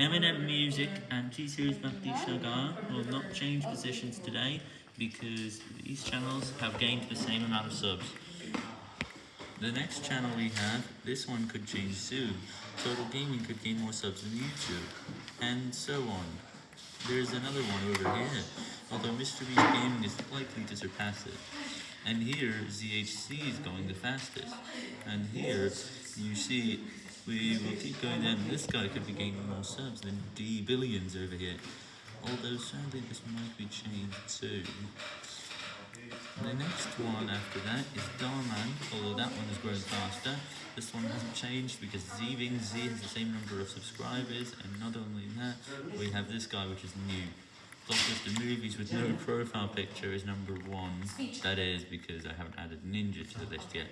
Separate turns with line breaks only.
Eminem Music and T-Series Bhakti Sagar will not change positions today because these channels have gained the same amount of subs. The next channel we have, this one could change soon. Total Gaming could gain more subs than YouTube, and so on. There's another one over here, although Mr. Beast Gaming is likely to surpass it. And here, ZHC is going the fastest. And here, you see, we will keep going down. This guy could be gaining more subs than D Billions over here. Although sadly this might be changed too. The next one after that is Darman, although that one has grown faster. This one hasn't changed because Zeving Z has the same number of subscribers, and not only that, we have this guy which is new. Blockbuster Movies with no profile picture is number one. That is because I haven't added Ninja to the list yet.